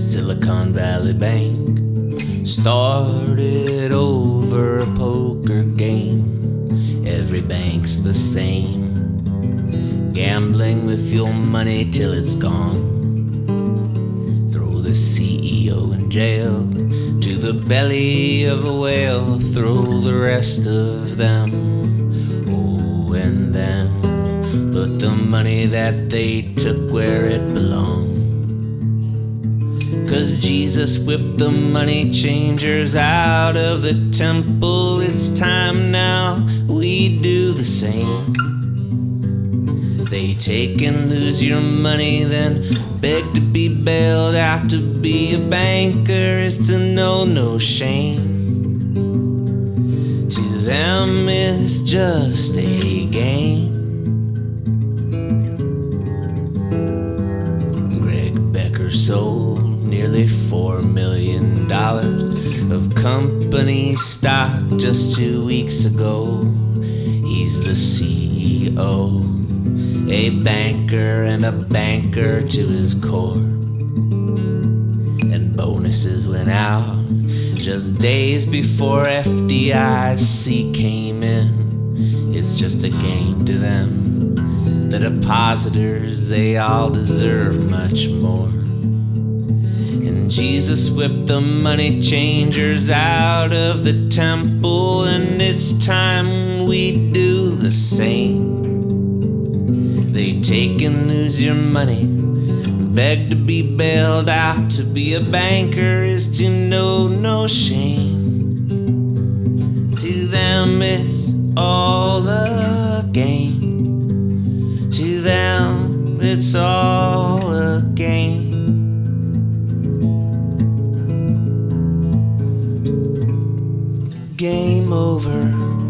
Silicon Valley Bank started over a poker game. Every bank's the same, gambling with your money till it's gone. Throw the CEO in jail to the belly of a whale. Throw the rest of them, oh, and then put the money that they took where it belonged. Cause Jesus whipped the money changers out of the temple. It's time now we do the same. They take and lose your money, then beg to be bailed out. To be a banker is to know no shame. To them, it's just a game. Greg Becker sold nearly four million dollars of company stock just two weeks ago. He's the CEO, a banker and a banker to his core. And bonuses went out just days before FDIC came in. It's just a game to them. The depositors, they all deserve much more. Jesus whipped the money changers out of the temple, and it's time we do the same. They take and lose your money, beg to be bailed out. To be a banker is to know no shame. To them, it's all a game. To them, it's all a game. Game over.